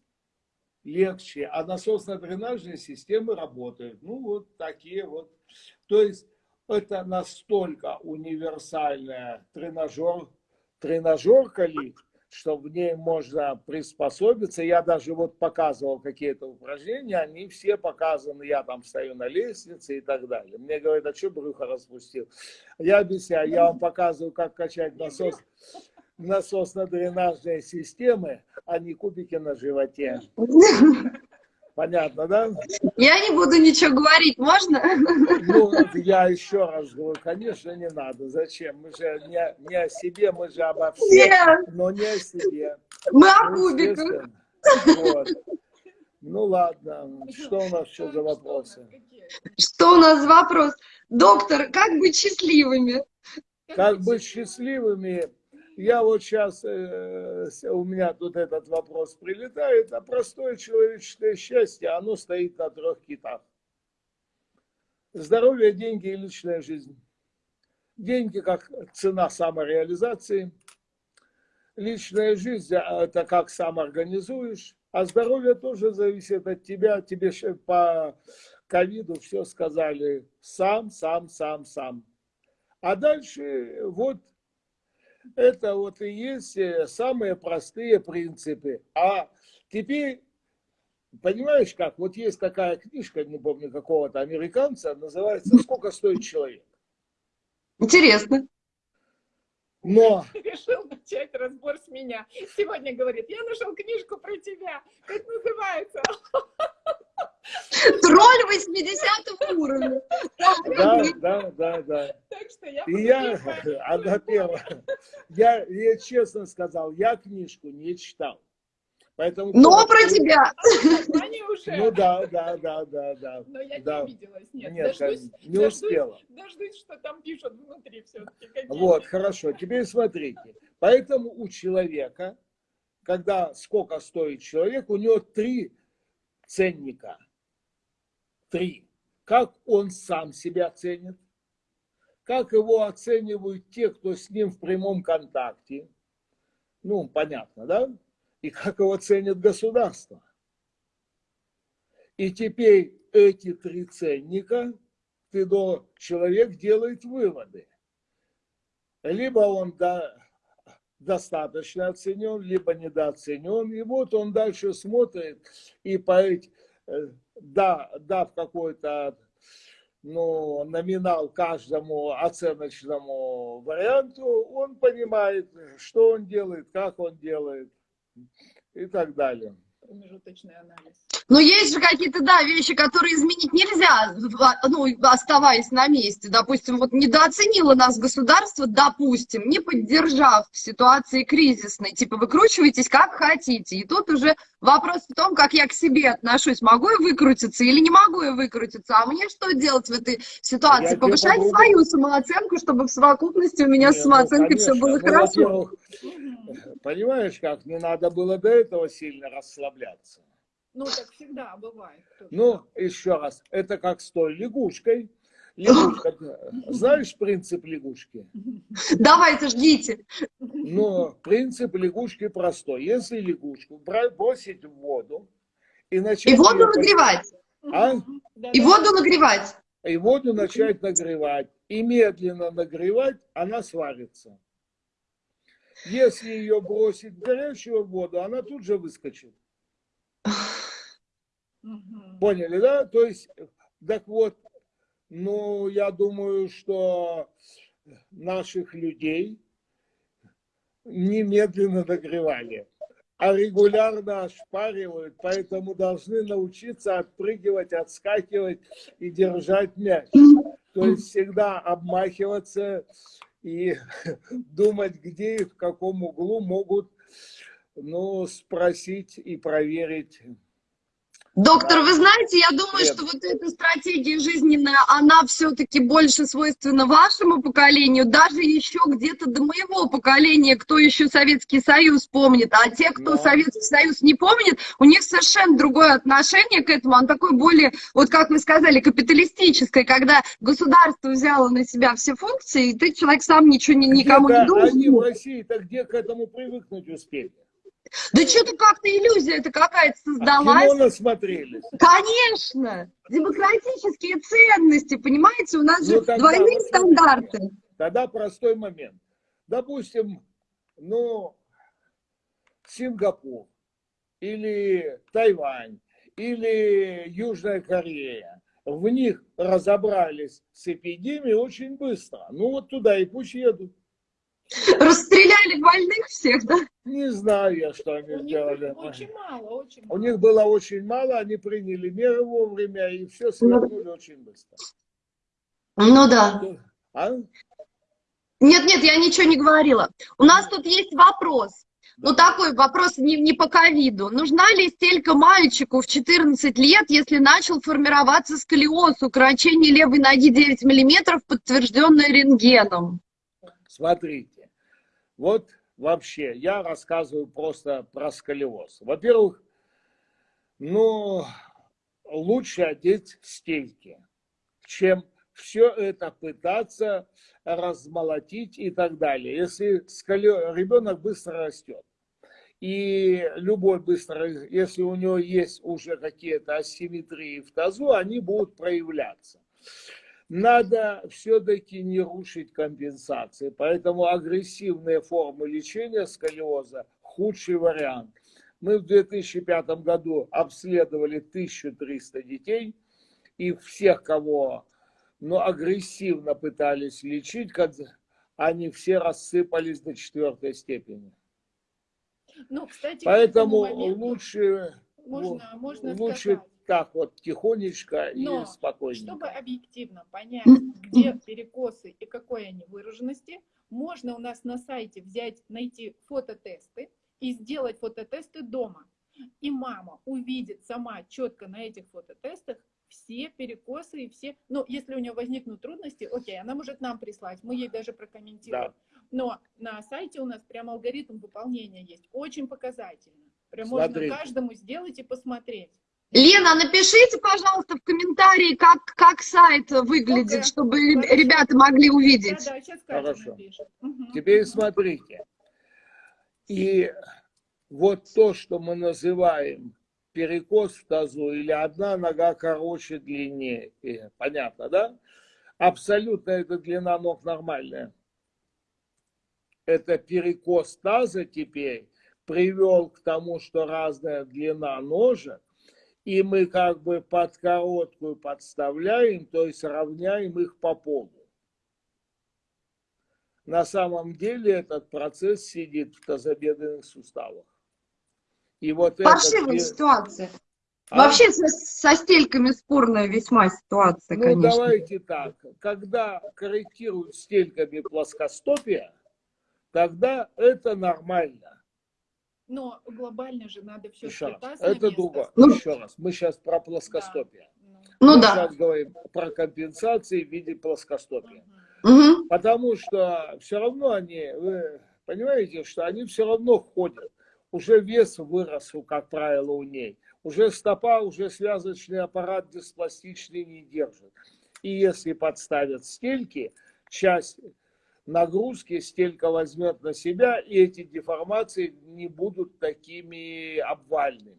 легче, а насосно-дренажные системы работают. Ну, вот такие вот. То есть, это настолько универсальная тренажер, тренажерка лифт, что в ней можно приспособиться. Я даже вот показывал какие-то упражнения, они все показаны, я там стою на лестнице и так далее. Мне говорят, а что брюхо распустил? Я объясняю, я вам показываю, как качать насос, насосно-дренажные системы, а не кубики на животе. Понятно, да? Я не буду ничего говорить, можно? Ну, я еще раз говорю, конечно, не надо. Зачем? Мы же не, не о себе, мы же обо всем, Нет. но не о себе. Мы о Ну, кубиках. естественно. Вот. Ну ладно, что у нас еще за вопросы? Что у нас за вопрос? Доктор, как быть счастливыми? Как быть счастливыми? Я вот сейчас, у меня тут этот вопрос прилетает, а простое человеческое счастье, оно стоит на трех китах. Здоровье, деньги и личная жизнь. Деньги как цена самореализации. Личная жизнь – это как сам организуешь. А здоровье тоже зависит от тебя. Тебе по ковиду все сказали сам, сам, сам, сам. А дальше вот это вот и есть э, самые простые принципы. А теперь, понимаешь как, вот есть такая книжка, не помню какого-то американца, называется «Сколько стоит человек?». Интересно. Но Решил начать разбор с меня. Сегодня говорит, я нашел книжку про тебя. Как называется? Тролль 80 уровня. да, да, да, да. Так что я... И я, она первая, я, я честно сказал, я книжку не читал. Поэтому, Но про тебя. Уже. Ну да, да, да, да, да. Но я да. не обиделась. Нет, Нет, дождусь, не дождусь- успела. Дождусь, что там пишут внутри все-таки. Вот, хорошо. Теперь смотрите. Поэтому у человека, когда сколько стоит человек, у него три ценника. Три. Как он сам себя ценит, как его оценивают те, кто с ним в прямом контакте. Ну, понятно, да? И как его ценит государство. И теперь эти три ценника, ты до, человек делает выводы либо он до- достаточно оценен, либо недооценен. И вот он дальше смотрит и по эти- э, да, дав какой-то ну, номинал каждому оценочному варианту, он понимает, что он делает, как он делает и так далее. Промежуточный анализ. Но есть же какие-то, да, вещи, которые изменить нельзя, в- ну, оставаясь на месте. Допустим, вот недооценило нас государство, допустим, не поддержав в ситуации кризисной. Типа, выкручивайтесь как хотите. И тут уже вопрос в том, как я к себе отношусь. Могу я выкрутиться или не могу я выкрутиться? А мне что делать в этой Я ситуации? тебе Повышать попробую. свою самооценку, чтобы в совокупности у меня с ну, самооценкой все конечно. было Ну, хорошо. Понимаешь, как не надо было до этого сильно расслабляться. Ну, так всегда бывает. Ну, еще раз, это как с той лягушкой. Лягушка, знаешь принцип лягушки? Давайте, ждите. Но принцип лягушки простой. Если лягушку бросить в воду и начать... И воду нагревать. А? И воду нагревать. И воду начать нагревать. И медленно нагревать, она сварится. Если ее бросить в горячую воду, она тут же выскочит. Мгм. Поняли, да? То есть, так вот, ну, я думаю, что наших людей немедленно нагревали. а регулярно ошпаривают, поэтому должны научиться отпрыгивать, отскакивать и держать мяч. То есть всегда обмахиваться и думать, где и в каком углу могут ну, спросить и проверить Доктор, вы знаете, я думаю, Привет. что вот эта стратегия жизненная, она все-таки больше свойственна вашему поколению, даже еще где-то до моего поколения, кто еще Советский Союз помнит, а те, кто Да. Советский Союз не помнит, у них совершенно другое отношение к этому, он такой более, вот как вы сказали, капиталистическое, когда государство взяло на себя все функции, и ты, человек, сам ничего ни- никому не Где-то Они в должен. России-то где к этому привыкнуть успели? Да что-то как-то иллюзия это какая-то А создалась. кино насмотрелись. Конечно, демократические ценности, понимаете, у нас же Ну, тогда двойные вот стандарты. Тогда простой момент. Допустим, ну, Сингапур или Тайвань или Южная Корея. В них разобрались с эпидемией очень быстро. Ну вот туда и пусть едут. Расстреляли больных всех, да? Не знаю я, что они У них сделали. очень мало, очень У них было очень мало, они приняли меры вовремя и все свернули очень быстро. Ну да. А? Нет, нет, я ничего не говорила. У нас тут есть вопрос. Ну, такой вопрос не, не по ковиду. Нужна ли стелька мальчику в 14 лет, если начал формироваться сколиоз, укорочение левой ноги 9 миллиметров, подтвержденное рентгеном? Смотрите, вот вообще я рассказываю просто про сколиоз. Во-первых, ну, лучше одеть стельки, чем все это пытаться размолотить и так далее. Если сколиоз, ребенок быстро растет, и любой быстро, если у него есть уже какие-то асимметрии в тазу, они будут проявляться надо все-таки не рушить компенсации. Поэтому агрессивные формы лечения сколиоза – худший вариант. Мы в 2005 году обследовали 1300 детей, и всех, кого ну, агрессивно пытались лечить, они все рассыпались до четвертой степени. Ну, кстати, Поэтому этому моменту лучше, можно, можно лучше сказать, так вот тихонечко Но, и спокойненько. чтобы объективно понять, где перекосы и какой они выраженности, можно у нас на сайте взять, найти фототесты и сделать фототесты дома. И мама увидит сама четко на этих фототестах все перекосы и все, ну, если у нее возникнут трудности, окей, она может нам прислать, мы ей даже прокомментируем. Но на сайте у нас прям алгоритм выполнения есть, очень показательно. Прям можно Смотрите. каждому сделать и посмотреть. Лена, напишите, пожалуйста, в комментарии, как, как сайт выглядит, Окей. чтобы Хорошо. ребята могли увидеть. Да, да, сейчас Хорошо. Мгм. Теперь смотрите. И вот то, что мы называем перекос в тазу или одна нога короче, длиннее, э, понятно, да? Абсолютно эта длина ног нормальная. Это перекос таза теперь привел к тому, что разная длина ножек, и мы как бы под короткую подставляем, то есть равняем их по полу. На самом деле этот процесс сидит в тазобедренных суставах. И вот Паршивая этот... ситуация. А? Вообще со, со стельками спорная весьма ситуация, Ну, конечно. давайте так. Когда корректируют стельками плоскостопия, тогда это нормально. Но глобально же надо все Еще раз. Это другое. Ну, Еще раз. Мы сейчас про плоскостопие. Ну, Ну Мы да. сейчас говорим про компенсации в виде плоскостопия. Мгм. Потому что все равно они, вы понимаете, что они все равно ходят. Уже вес вырос, у- как правило, у ней. Уже стопа, уже связочный аппарат диспластичный не держит. И если подставят стельки, часть нагрузки стелька возьмет на себя, и эти деформации не будут такими обвальными.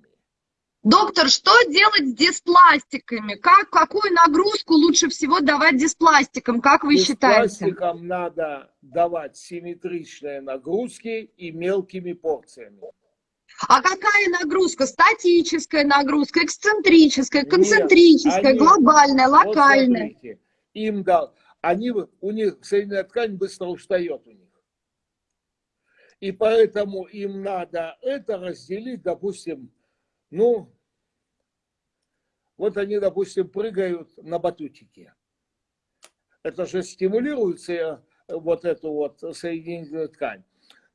Доктор, что делать с диспластиками? Как, какую нагрузку лучше всего давать диспластикам? Как вы с считаете? пластиком надо давать симметричные нагрузки и мелкими порциями. А какая нагрузка? Статическая нагрузка, эксцентрическая, Нет, концентрическая, они- глобальная, Вот локальная? смотрите, им дал, они, у них соединенная ткань быстро устает у них. И поэтому им надо это разделить, допустим, ну, вот они, допустим, прыгают на батутике. Это же стимулируется э, вот эту вот соединительную ткань.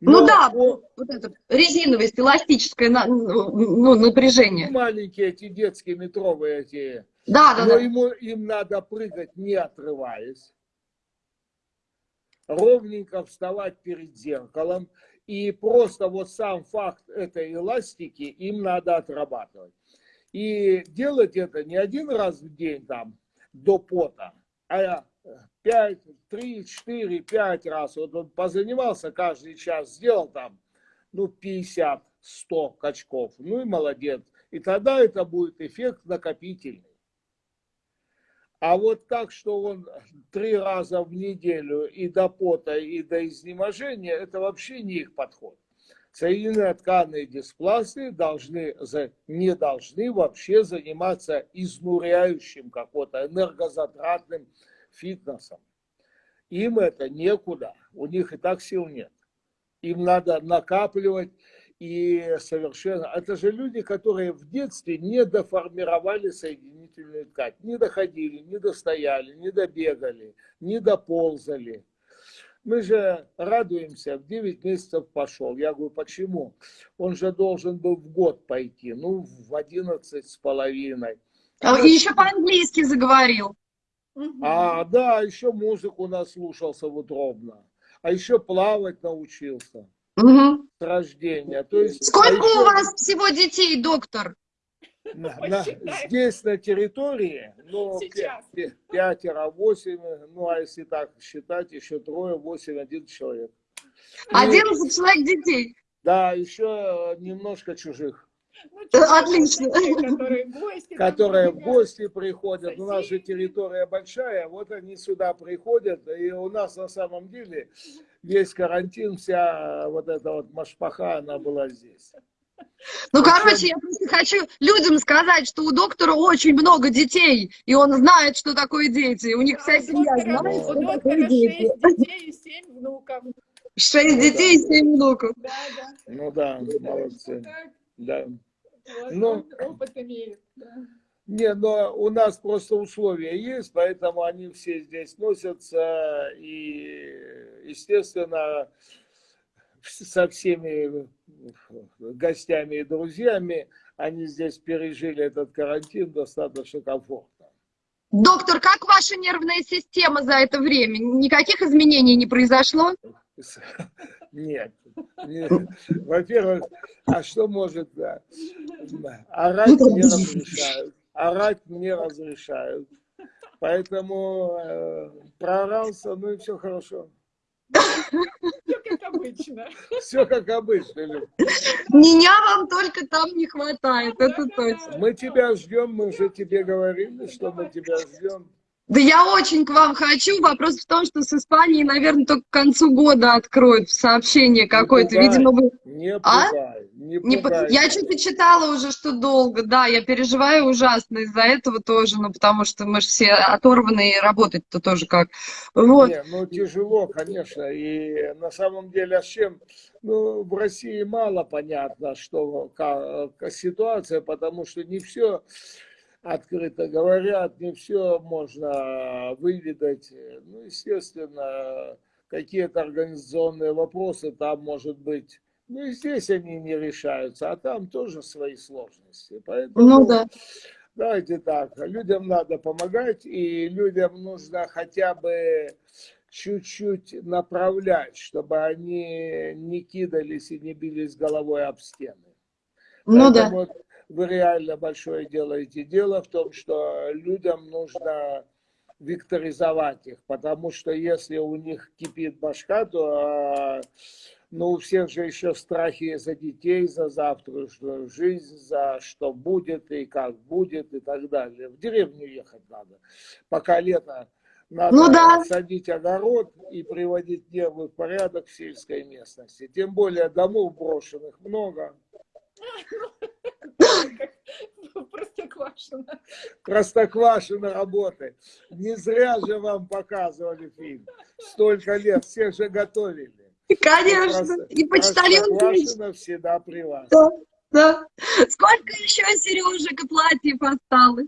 Ну Но да, по- вот это резиновость, эластическое на- ну, напряжение. маленькие эти детские метровые эти, Да, да, но да. ему, им надо прыгать не отрываясь, ровненько вставать перед зеркалом, и просто вот сам факт этой эластики им надо отрабатывать. И делать это не один раз в день там до пота, а 5, 3, 4, 5 раз. Вот он позанимался каждый час, сделал там, ну, 50, 100 качков. Ну и молодец. И тогда это будет эффект накопительный. А вот так, что он три раза в неделю и до пота, и до изнеможения, это вообще не их подход. Соединенные тканые диспласты должны, не должны вообще заниматься изнуряющим какой-то энергозатратным фитнесом. Им это некуда, у них и так сил нет. Им надо накапливать и совершенно... Это же люди, которые в детстве не доформировали соединительную ткань, не доходили, не достояли, не добегали, не доползали. Мы же радуемся, в 9 месяцев пошел. Я говорю, почему? Он же должен был в год пойти, ну, в 11 с половиной. А, И еще по-английски заговорил. А, да, еще музыку наслушался утробно. А еще плавать научился Мгм. с рождения. То есть, а Сколько еще у вас всего детей, доктор? на- на- здесь на территории, ну, пя- пятеро, восемь, ну, а если так считать, еще трое, восемь, один человек. И, 11 человек детей. да, еще немножко чужих, Ну, Отлично. Которые в гости. которые в гости приходят. У нас же Соседи. территория большая, вот они сюда приходят, и у нас на самом деле весь карантин, вся вот эта вот машпаха, она была здесь. Ну, короче, я просто хочу людям сказать, что у доктора очень много детей, и он знает, что такое дети. У них Да, вся у семья доктора- знает, у что доктора такое дети. шесть детей и семь внуков. Шесть Ну детей и да. семь внуков. Да, да. Ну да, молодцы. Да. Вот Ну, опыт имеет. да. Не, но у нас просто условия есть, поэтому они все здесь носятся, и, естественно, со всеми гостями и друзьями они здесь пережили этот карантин достаточно комфортно. Доктор, как ваша нервная система за это время? Никаких изменений не произошло? Нет. не- Во-первых, а что может... да, Орать мне разрешают. Орать мне разрешают. Поэтому э, проорался, ну и все хорошо. Все как обычно. Все как обычно, Люд. Меня вам только там не хватает, это точно. Мы тебя ждем, мы уже тебе говорили, что мы тебя ждем. Да я очень к вам хочу. Вопрос в том, что с Испанией, наверное, только к концу года откроют сообщение какое-то. Видимо, вы... Не А? пугай, не Не по- пугай. Я что-то читала уже, что долго. Да, я переживаю ужасно из-за этого тоже, ну, потому что мы же все оторваны, и работать-то тоже как. Вот. Не, ну тяжело, конечно. И на самом деле, а с чем? Ну, в России мало понятно, что ка- ка- ситуация, потому что не все открыто говорят, не все можно выведать. Ну, естественно, какие-то организационные вопросы там, может быть, ну и здесь они не решаются, а там тоже свои сложности. Поэтому Ну да. Давайте так, людям надо помогать, и людям нужно хотя бы чуть-чуть направлять, чтобы они не кидались и не бились головой об стены. Ну да. Вы реально большое делаете. Дело в том, что людям нужно векторизовать их, потому что если у них кипит башка, то а, ну, у всех же еще страхи за детей, за завтрашнюю жизнь, за что будет и как будет и так далее. В деревню ехать надо. Пока лето, надо Ну да. садить огород и приводить нервы в порядок в сельской местности. Тем более домов брошенных много. Простоквашино. Простоквашино работы. Не зря же вам показывали фильм. Столько лет, всех же готовили. Конечно. Просто- И почтальон тоже. Простоквашино всегда при вас. Да, да. Сколько еще сережек и платьев осталось?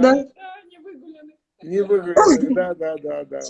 Да. Да, не выгулены. Не выиграли, да, да, да, да.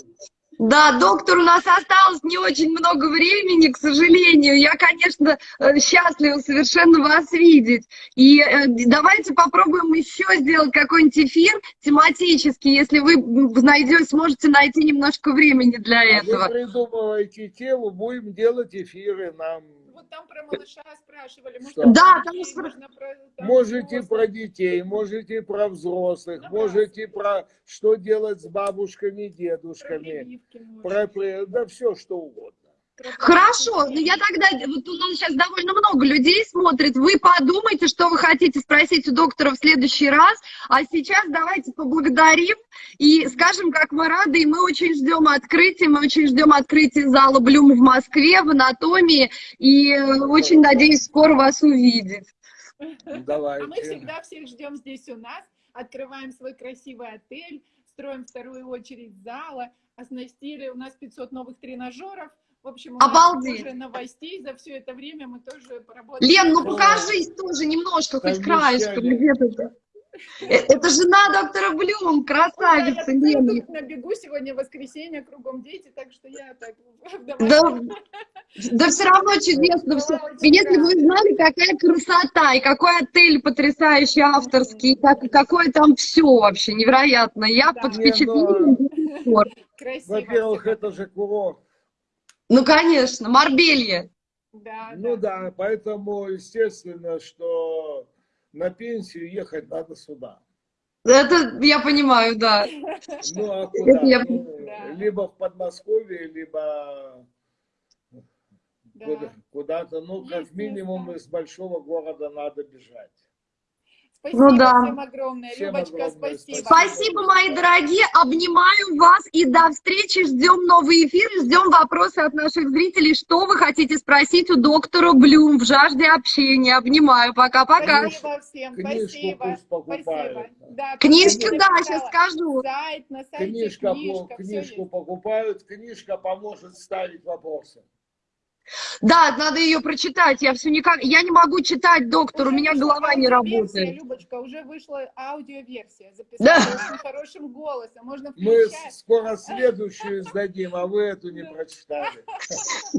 Да, доктор, у нас осталось не очень много времени, к сожалению. Я, конечно, э, счастлива совершенно вас видеть. И э, давайте попробуем еще сделать какой-нибудь эфир тематический, если вы найдете, сможете найти немножко времени для А этого. Вы придумываете тему, будем делать эфиры нам. Вот там про малыша спрашивали. Может, про Да, там детей, спра- можно про, там, Можете про детей, можете про взрослых, Ну, можете про что делать с бабушками, дедушками, про, про- да все что угодно. Хорошо, но я тогда, вот у нас сейчас довольно много людей смотрит, вы подумайте, что вы хотите спросить у доктора в следующий раз, а сейчас давайте поблагодарим и скажем, как мы рады, и мы очень ждем открытия, мы очень ждем открытия зала Блюм в Москве, в анатомии, и э, очень надеюсь скоро вас увидеть. А Давайте. мы всегда всех ждем здесь у нас, открываем свой красивый отель, строим вторую очередь зала, оснастили у нас 500 новых тренажеров. В общем, у нас Обалдеть. уже новостей за все это время мы тоже поработали. Лен, ну покажись тоже немножко, хоть краешком, где-то. Э, Это жена доктора Блюм, красавица, Да, я Лена. тут на бегу сегодня воскресенье, кругом дети, так что я так Да, да все равно чудесно все. И если бы вы знали, какая красота, и какой отель потрясающий, авторский, и как, какое там все вообще невероятно. Я Да. под Не, впечатлением. Во-первых, это же курорт. Ну, конечно, Марбелье. Да, Ну да, поэтому естественно, что на пенсию ехать надо сюда. Это я понимаю, да. Ну а куда? Я- Ну, Да. Либо в Подмосковье, либо да. куда- куда-то, ну как минимум из большого города надо бежать. Спасибо Ну да. всем огромное. Всем Любочка, огромное спасибо. Спасибо, мои дорогие. Обнимаю вас и до встречи. Ждем новый эфир, ждем вопросы от наших зрителей. Что вы хотите спросить у доктора Блюм в жажде общения? Обнимаю. Пока-пока. Спасибо всем, Книжку спасибо. Спасибо. Да, Книжки, книжку да, сейчас скажу. Сайт, на сайте Книжка, книжка, книжку покупают, книжка поможет ставить вопросы. Да, надо ее прочитать. Я все никак. Я не могу читать, доктор. У Уже меня вышла голова не работает. Любочка, уже вышла аудиоверсия. Да. Записала очень хорошим голосом. Можно Мы скоро следующую сдадим, а вы эту не прочитали.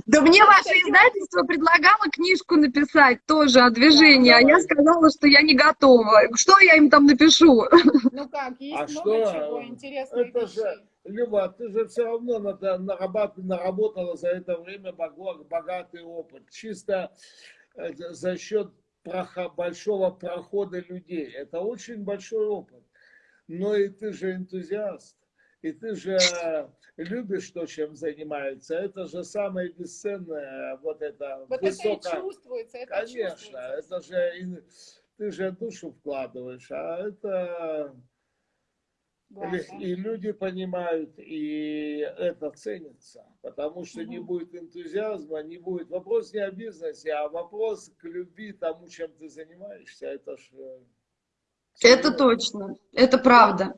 Да мне ваше издательство предлагало книжку написать тоже о движении, а я сказала, что я не готова. Что я им там напишу? Ну как, есть А много чего интересных Люба, ты же все равно наработала за это время богатый опыт. Чисто э, за счет большого прохода людей. Это очень большой опыт. Но и ты же энтузиаст. И ты же любишь то, чем занимается. Это же самое бесценное, вот это Вот это и чувствуется, это Конечно, чувствуется. это же ты же душу вкладываешь, а это Главное. и люди понимают, и это ценится, потому что не Мгм. будет энтузиазма, не будет. Вопрос не о бизнесе, а вопрос к любви тому, чем ты занимаешься. Это ж э, Это точно, это правда.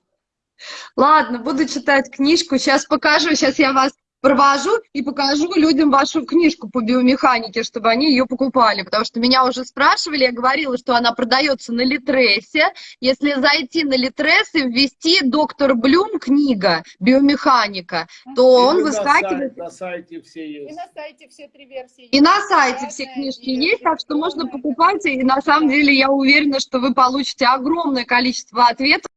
Ладно, буду читать книжку. Сейчас покажу, сейчас я вас провожу и покажу людям вашу книжку по биомеханике, чтобы они ее покупали. Потому что меня уже спрашивали, я говорила, что она продается на Литресе. Если зайти на Литрес и ввести «Доктор Блюм» книга «Биомеханика», то И он выскакивает. на сайте все И есть. на сайте все три версии И есть. на сайте все книжки и есть, так что можно покупать. И на самом деле я уверена, что вы получите огромное количество ответов.